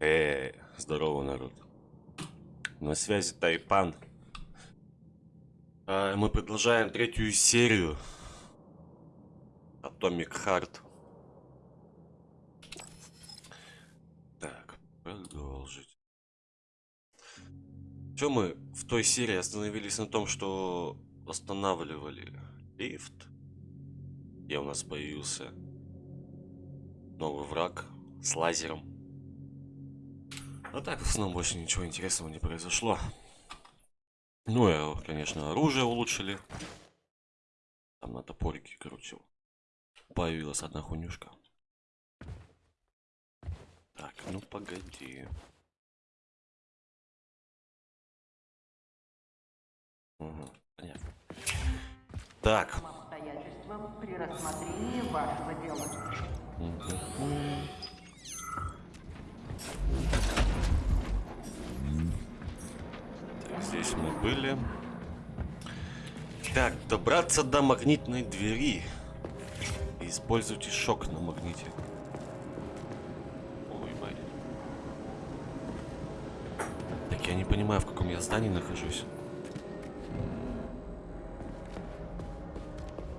Э, здорово, народ. На связи Тайпан. А, мы продолжаем третью серию Atomic Heart. Так, продолжить. Что мы в той серии остановились на том, что восстанавливали лифт, где у нас появился новый враг с лазером. А так, в основном, больше ничего интересного не произошло. Ну, и, конечно, оружие улучшили. Там на топорике, короче, появилась одна хунюшка. Так, ну погоди. Угу, понятно. Так. При рассмотрении вашего дела. Здесь мы были. Так, добраться до магнитной двери. Используйте шок на магните. Ой, мать. Так, я не понимаю, в каком я здании нахожусь.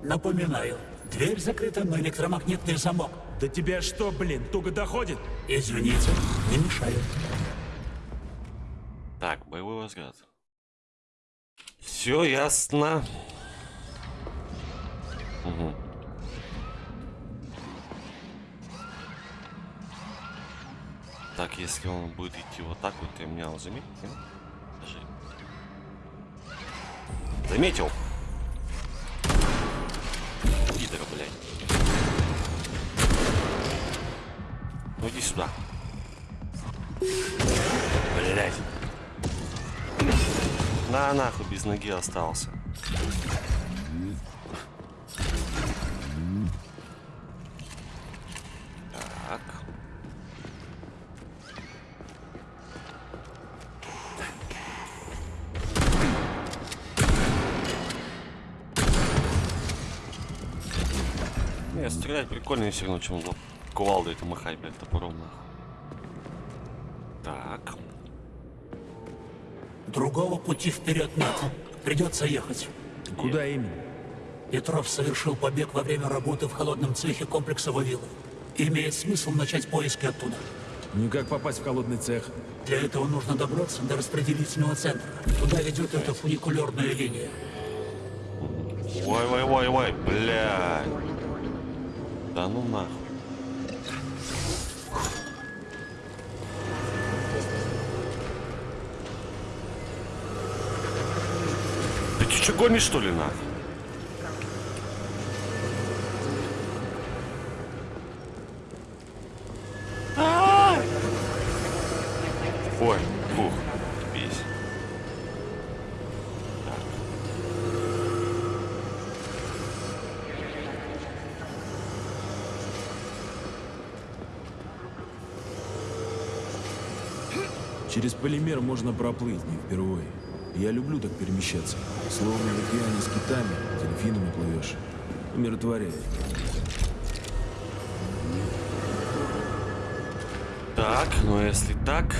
Напоминаю, дверь закрыта на электромагнитный замок. Да тебя что, блин, туго доходит? Извините, не мешаю. Взгляд. Все ясно. Мгм. Так, если он будет идти вот так вот, ты меня заметил? нет? Подожди. Заметил? Пидора, блядь. Ну иди сюда. Блядь. На нахуй без ноги остался. Так. Не, стрелять прикольнее все равно, чем кувалдой это махать, блядь, топором нахуй. Так. Другого пути вперед нет. Придется ехать. Куда именно? Петров совершил побег во время работы в холодном цехе комплекса Вавилов. Имеет смысл начать поиски оттуда. Ну и как попасть в холодный цех? Для этого нужно добраться до распределительного центра. Туда ведет эта фуникулерная линия. Ой, ой, ой, ой, блядь. Да ну нахуй. Что гонишь что ли нахуй? А! Ой, фух, пись. Через полимер можно проплыть не впервые. Я люблю так перемещаться. Словно в океане с китами, дельфинами плывешь. Умиротворяет. Так, ну если так...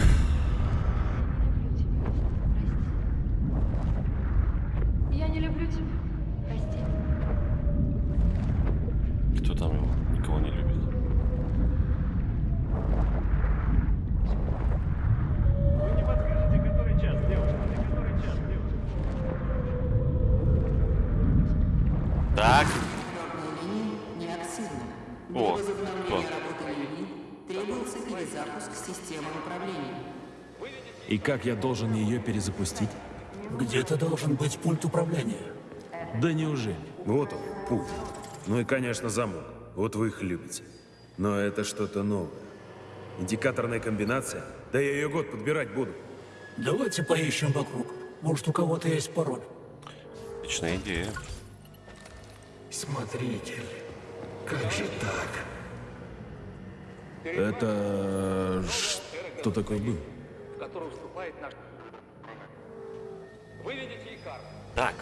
как я должен ее перезапустить? Где-то должен быть пульт управления. Да неужели? Вот он, пульт. Ну и, конечно, замок. Вот вы их любите. Но это что-то новое. Индикаторная комбинация? Да я ее год подбирать буду. Давайте поищем вокруг. Может, у кого-то есть пароль. отличная идея. Смотритель, как же так? Это... Что такое был? Вступает наш... Выведите их карту. Так,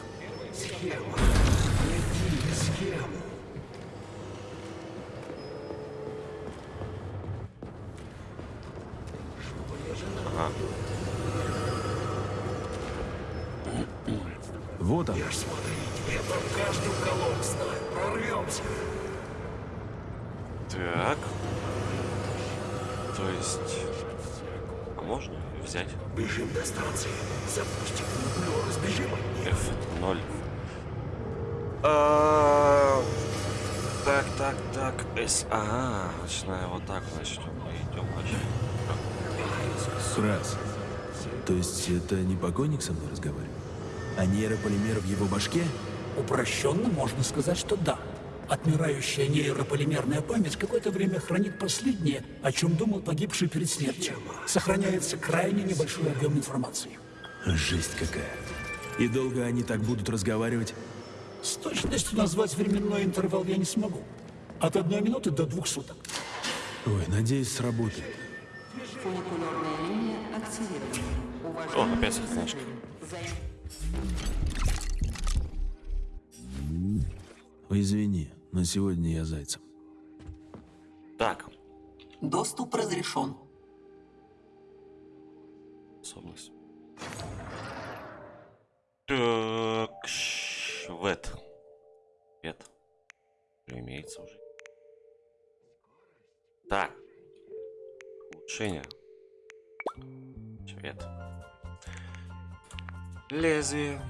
Схема. Найди схему. Ага. Вот она. Я там каждый уголок знаю. Прорвемся. Так. То есть... Можно взять? Бежим до станции. Запустим нуклеоз. Бежим от них. F0. А, Так, так, так. S. Ага, начиная вот так, значит, мы идем вообще. Раз. То есть это не покойник со мной разговаривает? А нейрополимер в его башке? Упрощенно можно сказать, что да. Отмирающая нейрополимерная память какое-то время хранит последнее, о чем думал погибший перед смертью. Сохраняется крайне небольшой объем информации. Жесть какая. И долго они так будут разговаривать? С точностью назвать временной интервал я не смогу. От одной минуты до двух суток. Ой, надеюсь, сработает. Фуникулерная линия активирована. О, опять Ой, извини, но сегодня я зайцем. Так. Доступ разрешен. Способность. Так, швед. Уже имеется уже. Так. Улучшение. Швед. Лезвие.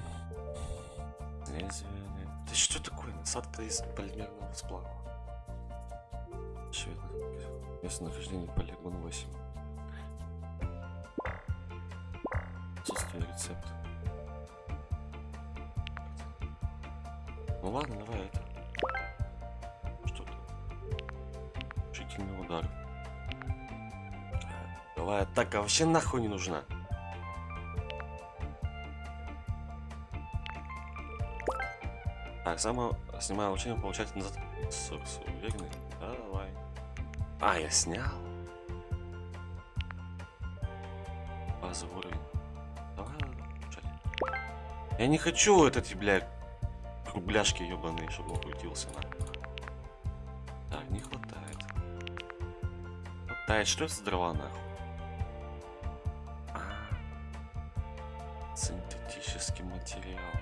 Лезвие. Это что такое? Насадка из полимерного сплава. Швед. Место нахождения полигон 8. Отсутствие рецепта. Ну ладно, давай это. Что-то. Решительный удар. Давай атака вообще нахуй не нужна. Само снимаю учение, получать назад. Сокс, уверенный? Давай. А, я снял. Базовый уровень. Давай. Я не хочу этот, бля, кругляшки ебаные, чтобы он крутился на. Так, не хватает. Хватает, что это за дрова нахуй? А, синтетический материал.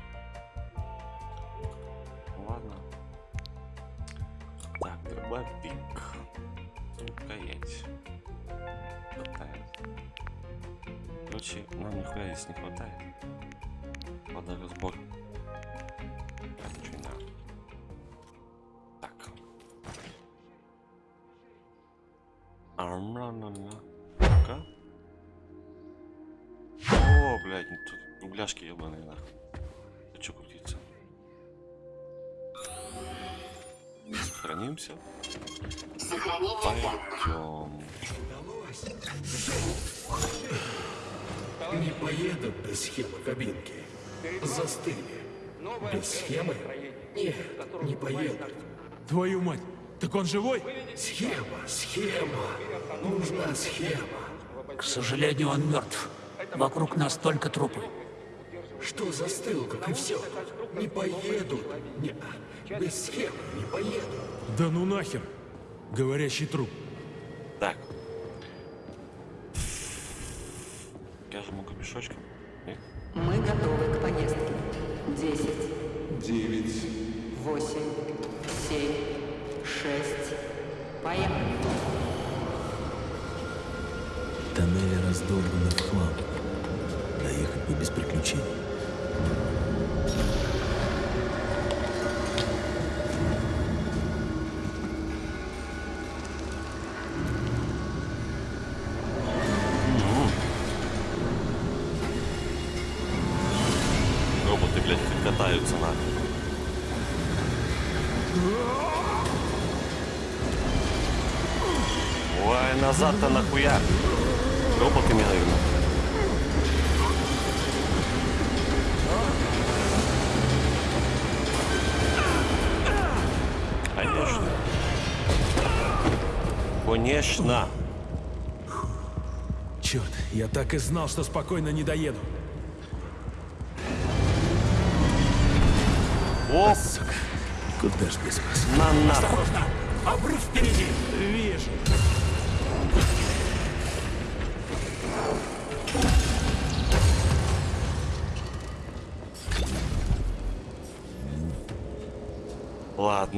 Нам нихуя здесь не хватает. Водорозбор. А ничего не надо. Так. Армранана. Ну-ка. О, блядь, ну тут угляшки ебаные нахуй. Ты чё крутиться? Сохранимся. Пойдем. Не поедут без схемы кабинки. Застыли. Без схемы? Нет, не поедут. Твою мать, так он живой? Схема, схема. Нужна схема. К сожалению, он мертв. Вокруг нас только трупы. Что застыл, как и все? Не поедут. Не, без схемы не поедут. Да ну нахер. Говорящий труп. Так. Нет? Мы готовы к поездке. Десять. Девять. Восемь. Семь. Шесть. Поехали. Тоннели раздолбаны в хлам. Доехать бы без приключений. Назад-то нахуя? Роботами, наверное. Конечно. Конечно. Черт, я так и знал, что спокойно не доеду. О, Сука, куда ж без вас? на нахуй. Обрыв впереди! Вижу.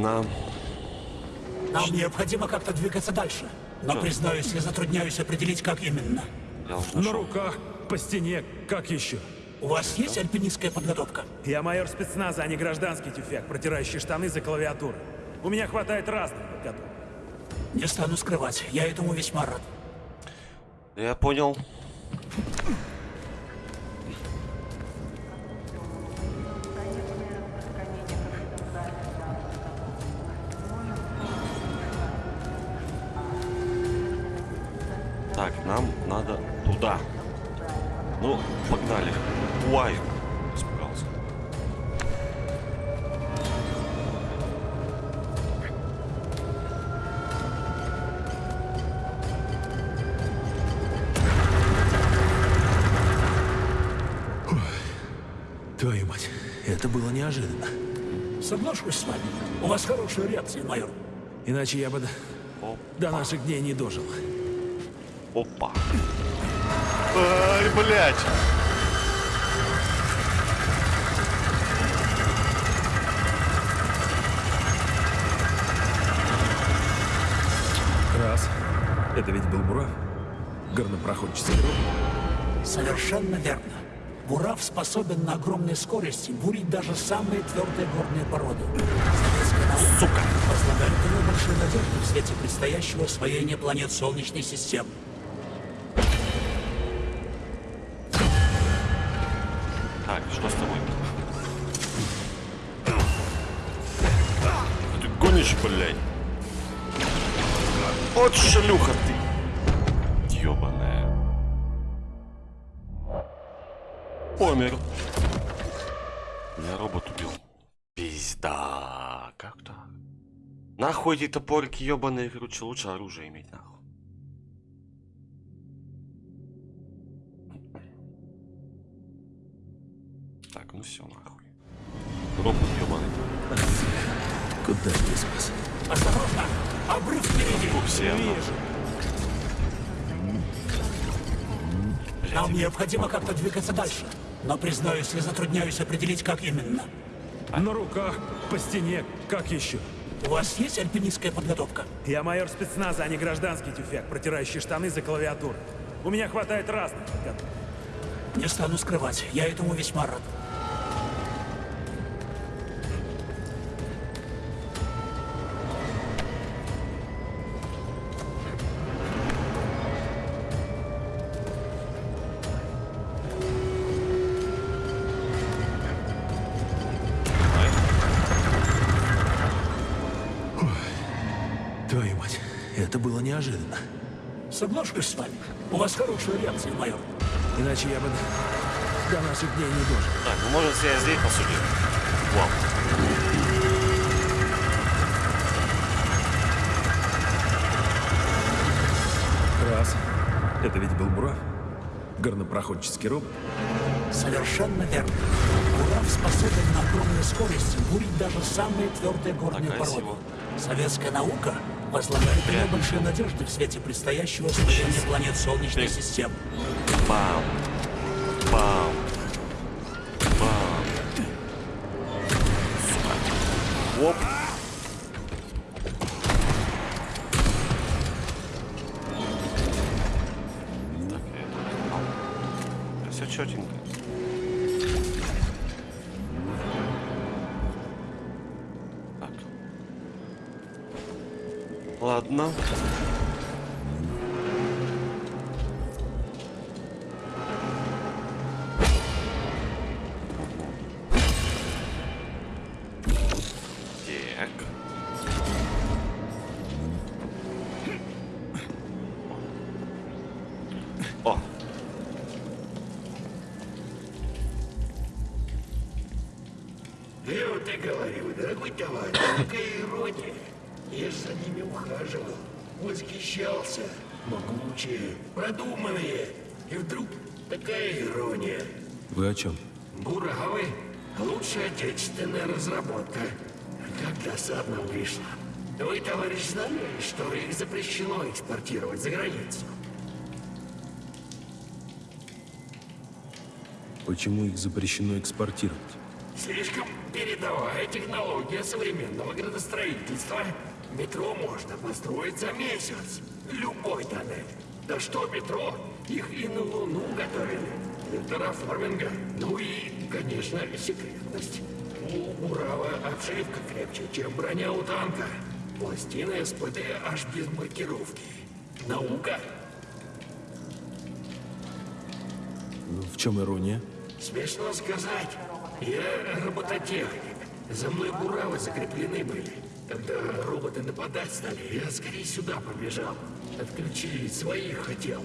Ладно. Нам необходимо как-то двигаться дальше. Но, Что? признаюсь, я затрудняюсь определить, как именно. На руках, по стене, как еще? У вас есть альпинистская подготовка? Я майор спецназа, а не гражданский тюфяк, протирающий штаны за клавиатурой. У меня хватает разных подготовок. Не стану скрывать, я этому весьма рад. Я понял. Иначе я бы до, до наших дней не дожил. Опа. Ай, блядь. Раз. Это ведь был Бурав? Горнопроходческий робот? Совершенно верно. Бурав способен на огромной скорости бурить даже самые твердые горные породы. Сука. возлагает на него большие надежды в свете предстоящего освоения планет Солнечной системы. Так, что с тобой? Ты гонишь, блядь? Вот шлюха Нахуй эти топорики ёбаные, короче, лучше оружие иметь, нахуй. Так, ну все, нахуй. Робот ёбаный. Куда ты спас? Осторожно! Обрыв впереди! Фу, все, нахуй. Нам необходимо как-то двигаться дальше. Но, признаюсь, я затрудняюсь определить, как именно. На руках, по стене, как еще? У вас есть альпинистская подготовка? Я майор спецназа, а не гражданский тюфяк, протирающий штаны за клавиатурой. У меня хватает разных подготовок. Не стану скрывать, я этому весьма рад. Соглашусь с вами. У вас хорошая реакция, майор. Иначе я бы до, наших дней не дожил. Так, ну можно себя здесь посудить. Вау. Раз. Это ведь был Бурав? Горнопроходческий робот? Совершенно верно. Бурав способен на огромной скорости бурить даже самые твердые горные Так, породы. Советская наука возлагает него большие надежды в свете предстоящего освоения планет Солнечной Блин. системы. Бам. Бам. Бам. Оп. Лучшая отечественная разработка. Как досадно вышло. Вы, товарищ, знали, что их запрещено экспортировать за границу? Почему их запрещено экспортировать? Слишком передовая технология современного градостроительства. Метро можно построить за месяц. Любой тоннель. Да что метро, их и на Луну готовили. Для терраформинга. Ну и, конечно, секретность. У Урала обшивка крепче, чем броня у танка. Пластины СПД аж без маркировки. Наука. Ну, в чем ирония? Смешно сказать. Я робототехник. За мной буравы закреплены были. Когда роботы нападать стали, я скорее сюда побежал. Отключить своих хотел.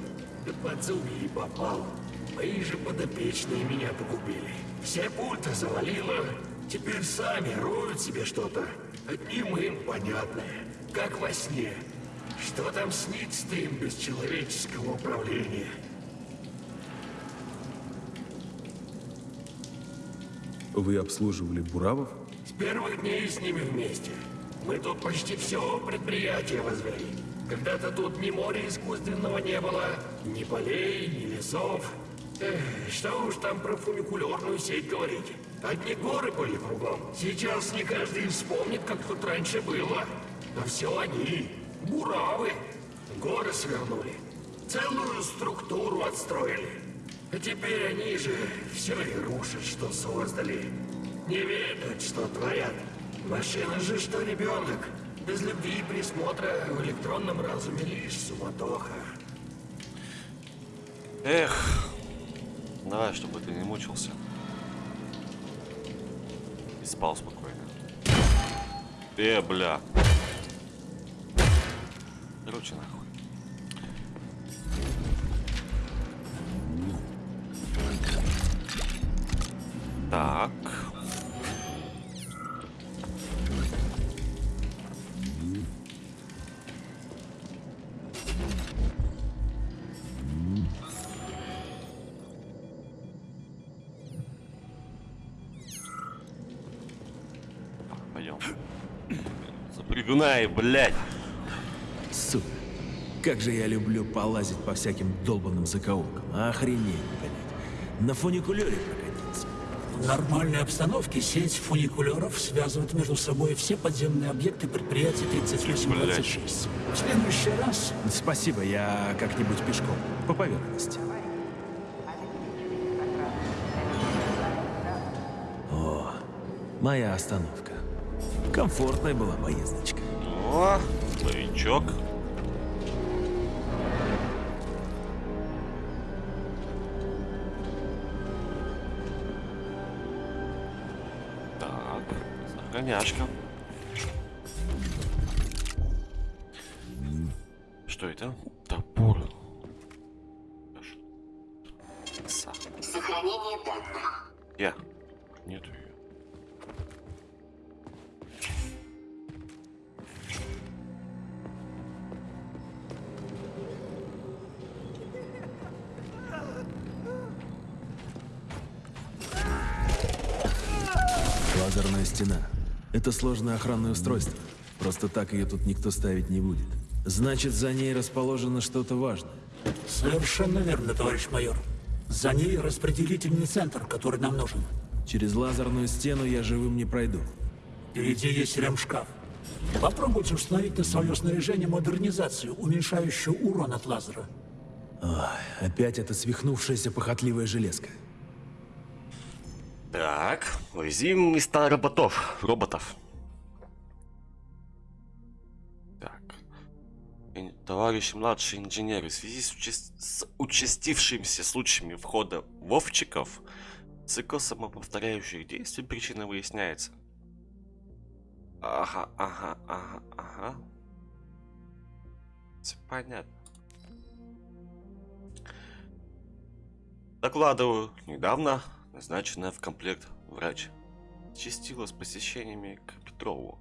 Да под зубы и попал. Мои же подопечные меня погубили. Все пульты завалило. Теперь сами роют себе что-то. Одним им понятное. Как во сне. Что там снится им без человеческого управления? Вы обслуживали Буравов? С первых дней с ними вместе. Мы тут почти все предприятие возвели. Когда-то тут ни моря искусственного не было, ни полей, ни лесов. Что уж там про фуникулерную сеть говорить. Одни горы были кругом. Сейчас не каждый вспомнит, как тут раньше было. А все они, буравы, горы свернули. Целую структуру отстроили. А теперь они же все и рушат, что создали. Не ведают, что творят. Машина же, что ребенок. Без любви и присмотра в электронном разуме лишь суматоха. Эх, давай, чтобы ты не мучился. И спал спокойно. Э, бля. Короче, нахуй. Пойдем. Запрягунай, блядь. Сука. Как же я люблю полазить по всяким долбанным закоулкам. Охренеть, блядь. На фуникулере прокатиться. В нормальной обстановке сеть фуникулеров связывает между собой все подземные объекты предприятия 3826. В следующий раз Спасибо, я как-нибудь пешком. По поверхности. О, моя остановка. Комфортная была поездочка. О, новичок. Так, загоняшка. Что это? Топор. Сохранение данных. Я. Нету Это сложное охранное устройство. Просто так ее тут никто ставить не будет. Значит, за ней расположено что-то важное. Совершенно верно, товарищ майор. За ней распределительный центр, который нам нужен. Через лазерную стену я живым не пройду. Впереди есть ремшкаф. Попробуйте установить на свое снаряжение модернизацию, уменьшающую урон от лазера. Ой, опять эта свихнувшаяся похотливая железка. Так, уязвим места роботов. Роботов. Так. Товарищ младший инженер, в связи с, учас- с участившимися случаями входа вовчиков, цикл самоповторяющих действий причина выясняется. Ага, ага, ага, ага. Всё понятно. Докладываю, недавно назначенная в комплект врач чистила с посещениями к Петрову.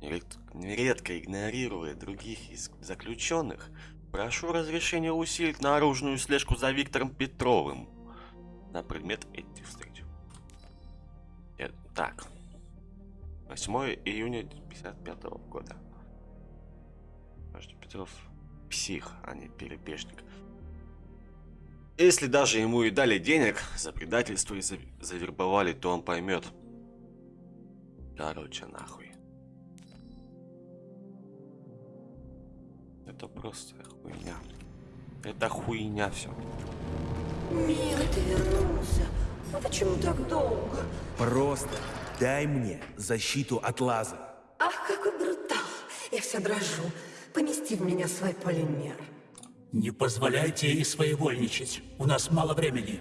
Неред- Нередко игнорируя других из заключенных, прошу разрешения усилить наружную слежку за Виктором Петровым на предмет этих встреч. Э, Так. 8 июня 55 года. Подожди, Петров псих, а не перебежник. Если даже ему и дали денег за предательство и за- завербовали, то он поймет, Короче, нахуй. Это просто хуйня. Это хуйня все. Милый, ты вернулся. А почему так долго? Просто дай мне защиту от лаза. Ах, какой брутал. Я вся дрожу. Помести в меня свой полимер. Не позволяйте ей своевольничать. У нас мало времени.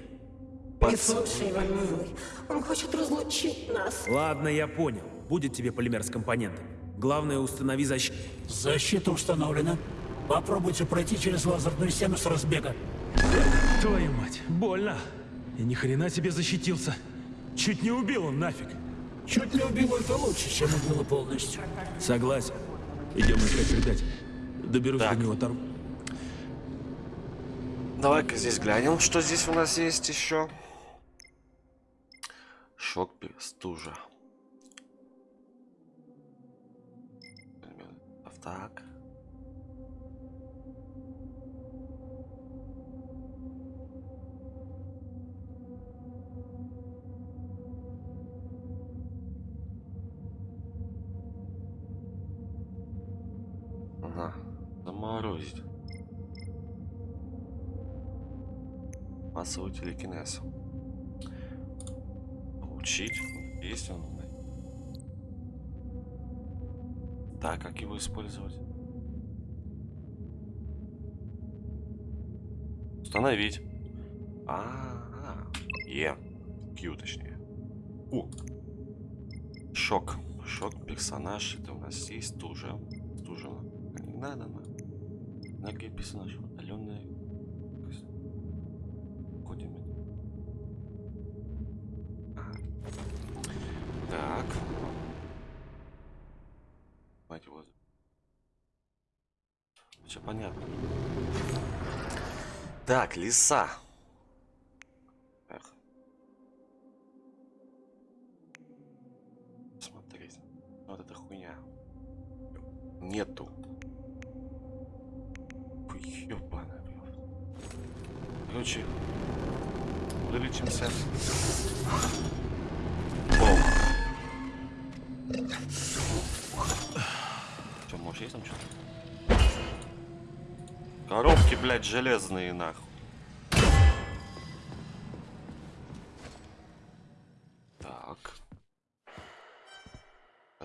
Не слушай его, милый. Он хочет разлучить нас. Ладно, я понял. Будет тебе полимер с компонентами. Главное, установи защиту. Защита установлена. Попробуйте пройти через лазерную стену с разбега. Твою мать, больно. И ни хрена себе защитился. Чуть не убил он нафиг. Чуть не убил это лучше, чем убило полностью. Согласен. Идем искать предателя. Доберусь Так. до него оторву. Давай-ка здесь глянем, что здесь у нас есть еще. Шок стужа. Так. Ага. Заморозить. Массовый телекинез. Получить. Есть он? Так, как его использовать? Установить. А, -а, -а. Е. Q, точнее. У. Шок. Шок персонаж. Это у нас есть стужа. Стужа. Не надо, на. Энергия персонажа. Удаленная. Так, лиса.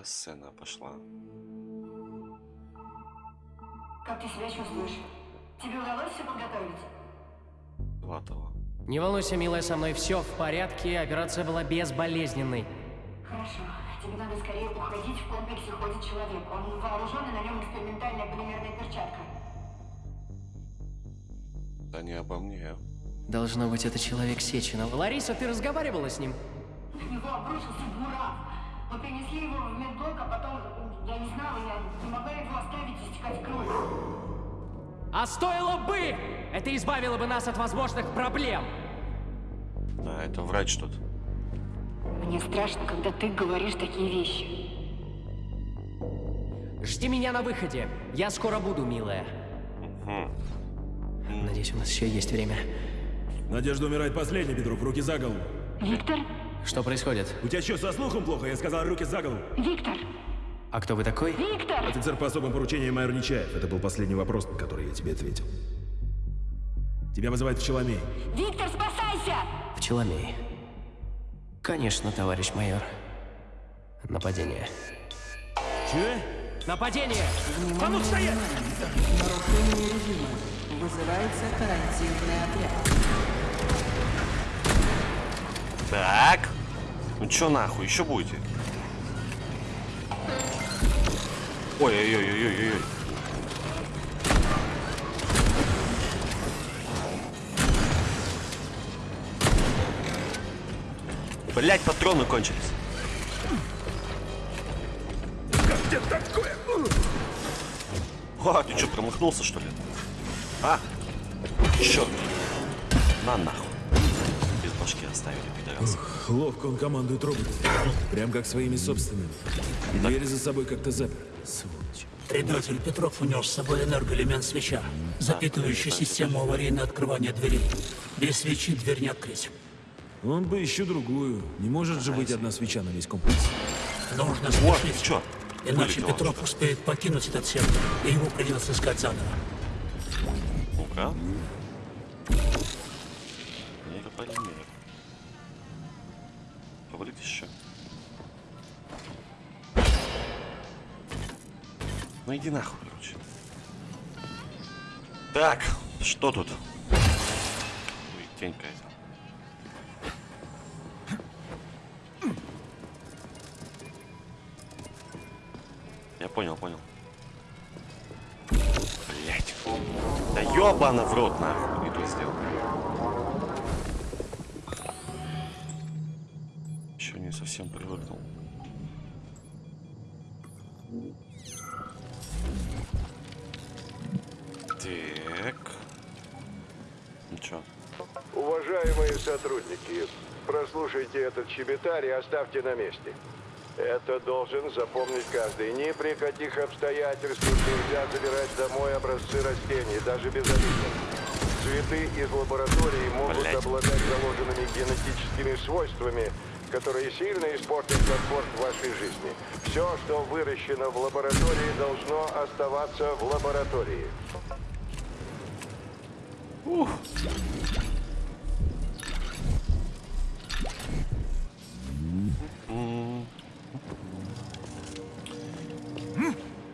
Сцена пошла. Как ты себя чувствуешь? Тебе удалось все подготовить? Латова. Не волнуйся, милая, со мной все в порядке, операция была безболезненной. Хорошо. Тебе надо скорее уходить. В комплексе ходит человек. Он вооружен, и на нем экспериментальная полимерная перчатка. Да не обо мне. Должно быть, это человек Сеченова. Лариса, ты разговаривала с ним? На него обрушился буран. Мы принесли его в медблок, а потом, я не знала, я не могла его оставить истекать кровью. А стоило бы! Это избавило бы нас от возможных проблем. Да, это врач что-то. Мне страшно, когда ты говоришь такие вещи. Жди меня на выходе. Я скоро буду, милая. Надеюсь, у нас еще есть время. Надежда умирает последней, Петров. Руки за голову. Виктор? Что происходит? У тебя что, со слухом плохо? Я сказал, руки за голову. Виктор! А кто вы такой? Виктор! Офицер по особым поручениям майор Нечаев. Это был последний вопрос, на который я тебе ответил. Тебя вызывает Пчеломей. Виктор, спасайся! Пчеломей. Конечно, товарищ майор. Нападение. Че? Нападение! А ну стоять! Нарушение режима. Вызывается карантинный отряд. Так. Ну чё нахуй, еще будете? Ой-ой-ой-ой-ой-ой. Блять, патроны кончились. Как тебе такое? А, ты что, промахнулся, что ли? А? Черт. На нахуй. Без башки оставили, пидорасы. Ловко он командует роботом. Прям как своими собственными. И двери за собой как-то запер. Сволочь. Предатель Петров унес с собой энергоэлемент свеча, запитывающий систему аварийного открывания дверей. Без свечи дверь не открыть. Он бы еще другую. Не может же быть одна свеча на весь комплекс. Нужно спешить. чё? Иначе Вылетело Петров успеет покинуть этот сектор, и его придется искать заново. Ну-ка. Нейрополимер. Фаворит еще. Ну иди нахуй, короче. Так, что тут? Ой, тень какая-то. Я понял, понял. Блять. Да ёбана в рот нахуй, щебетарь и оставьте на месте. Это должен запомнить каждый. Ни при каких обстоятельствах нельзя забирать домой образцы растений, даже без обидных. Цветы из лаборатории могут Блядь. обладать заложенными генетическими свойствами, которые сильно испортят комфорт вашей жизни. Все, что выращено в лаборатории, должно оставаться в лаборатории.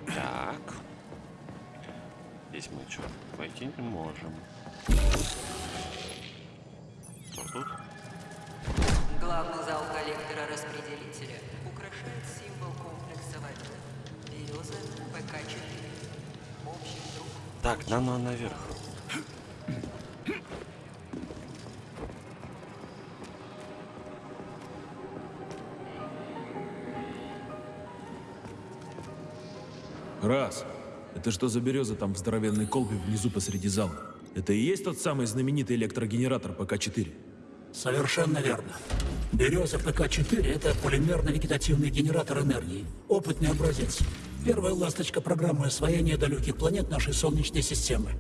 Так. Здесь мы что, войти не можем. Что тут? Главный зал коллектора-распределителя украшает символ комплекса Вальда. Береза ПК-4. Общий друг Так, нано наверх. Раз. Это что за береза там в здоровенной колбе внизу посреди зала? Это и есть тот самый знаменитый электрогенератор ПК-4? Совершенно верно. Береза ПК-4 – это полимерно-вегетативный генератор энергии. Опытный образец. Первая ласточка программы освоения далеких планет нашей Солнечной системы.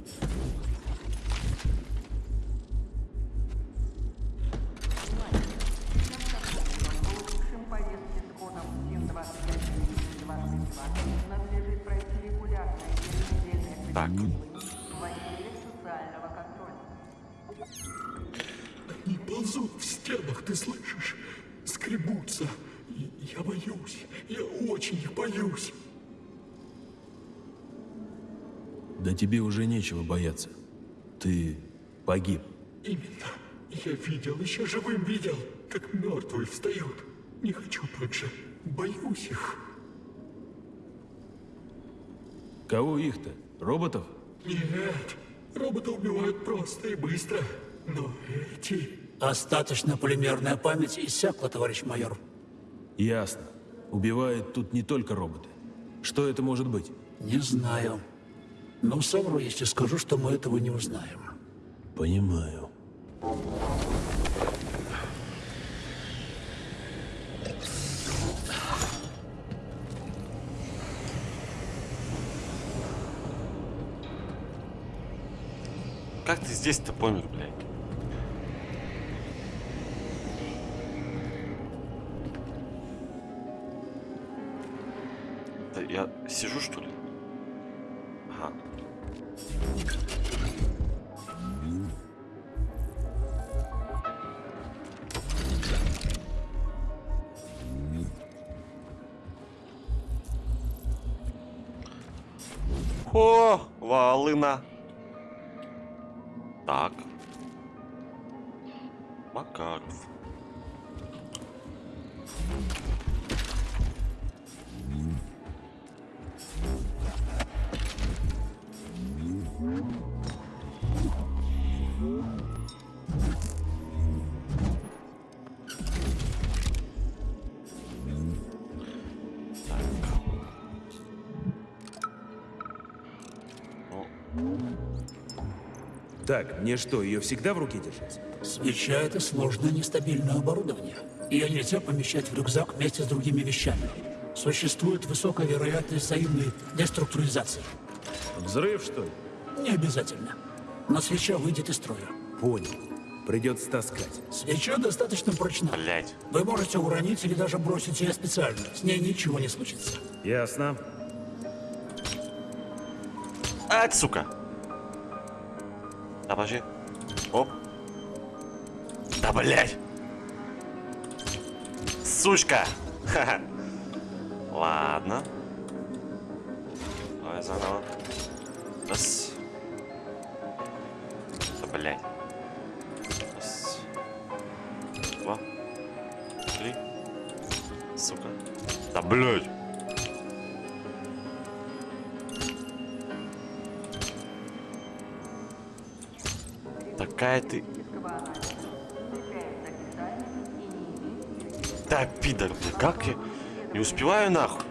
Нечего бояться. Ты погиб. Именно. Я видел, еще живым видел, как мертвые встают. Не хочу так же. Боюсь их. Кого их-то? Роботов? Нет, роботы убивают просто и быстро. Но эти... Остаточная полимерная память иссякла, товарищ майор. Ясно. Убивают тут не только роботы. Что это может быть? Не знаю. Но совру, если скажу, что мы этого не узнаем. Понимаю. Как ты здесь-то помер, блядь? Да я сижу, что ли? О, волына. Так, мне что, ее всегда в руке держать? Свеча — это сложное нестабильное оборудование. Ее нельзя помещать в рюкзак вместе с другими вещами. Существует высокая вероятность взаимной деструктуризации. Взрыв, что ли? Не обязательно. Но свеча выйдет из строя. Понял. Придется таскать. Свеча достаточно прочна. Блять. Вы можете уронить или даже бросить ее специально. С ней ничего не случится. Ясно. А, сука. Да, подожди. Оп. Да, блять. Сучка. Ха-ха. Ладно. Давай заново. Как я... Не успеваю нахуй.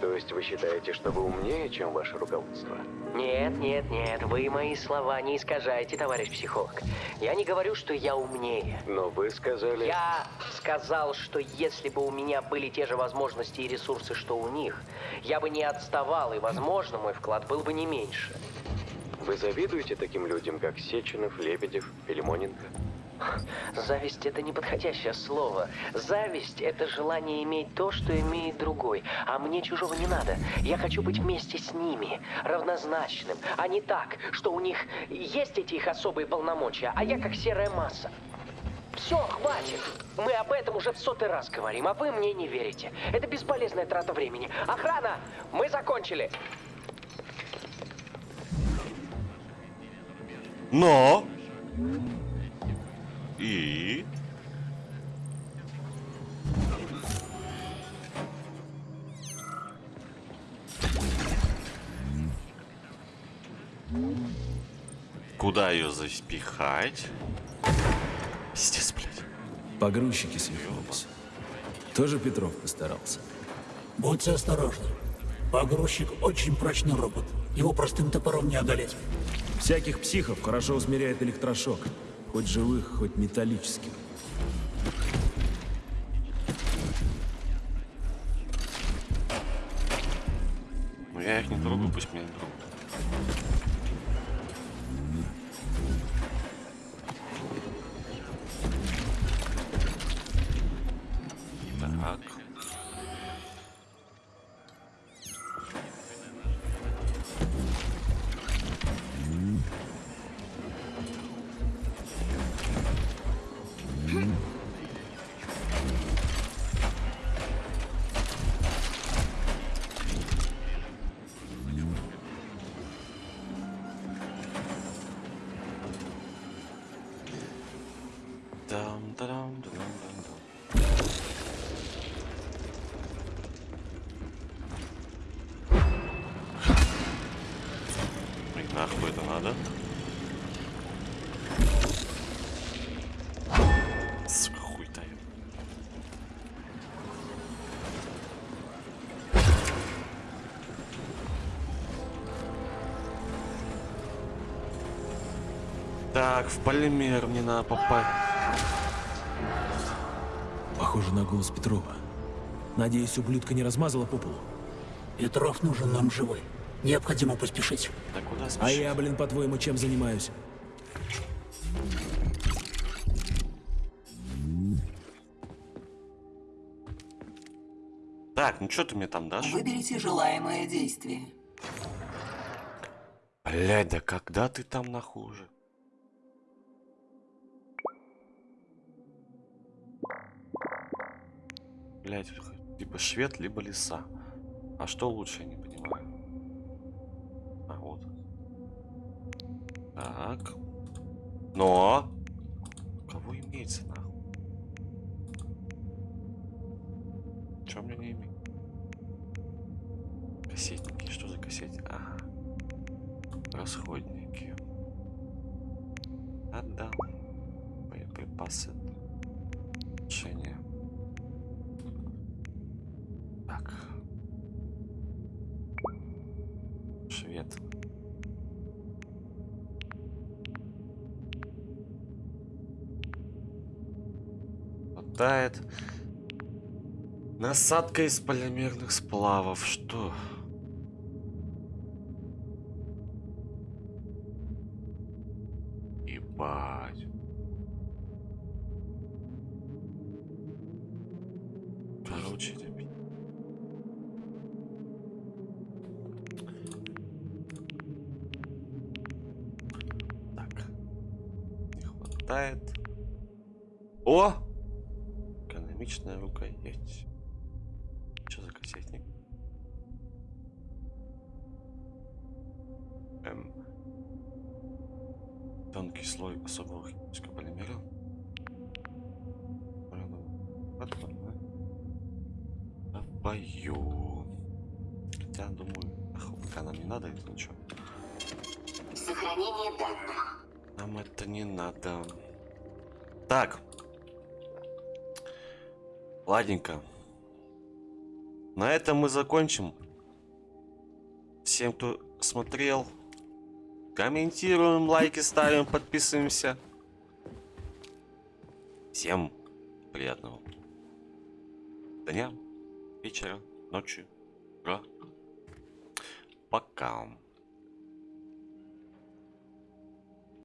То есть вы считаете, что вы умнее, чем ваше руководство? Вы мои слова не искажайте, товарищ психолог. Я не говорю, что я умнее. Но вы сказали... Я сказал, что если бы у меня были те же возможности и ресурсы, что у них, я бы не отставал, и, возможно, мой вклад был бы не меньше. Вы завидуете таким людям, как Сеченов, Лебедев, Филимоненко? Зависть — это неподходящее слово. Зависть — это желание иметь то, что имеет другой. А мне чужого не надо. Я хочу быть вместе с ними, равнозначным, а не так, что у них есть эти их особые полномочия, а я как серая масса. Все, хватит. Мы об этом уже в сотый раз говорим, а вы мне не верите. Это бесполезная трата времени. Охрана! Мы закончили. Но... И... Куда ее запихать? Пиздец, блядь. Погрузчики свихнулись. Тоже Петров постарался. Будьте осторожны. Погрузчик очень прочный робот. Его простым топором не одолеть. Всяких психов хорошо усмиряет электрошок. Хоть живых, хоть металлических. Так, в полимер мне надо попасть. Похоже на голос Петрова. Надеюсь, ублюдка не размазала по полу. Петров нужен нам живой. Необходимо поспешить. Да куда А спешить? я, блин, по-твоему, чем занимаюсь? Так, ну что ты мне там дашь? Выберите желаемое действие. Блядь, да когда ты там нахуй уже? Блядь, либо швед, либо лиса. А что лучше, я не понимаю. А, вот. Так. Но! Кого имеется, нахуй? Чем мне не имеет? Кассетники, что за кассеты? Ага. Расходники. Хватает. Насадка из полимерных сплавов. Что? Ебать. Короче, ребят. Так. Не хватает. О! Экономичная рукоять. Ладненько. На этом мы закончим. Всем, кто смотрел, комментируем, лайки ставим, подписываемся. Всем приятного дня, вечера, ночи. Пока.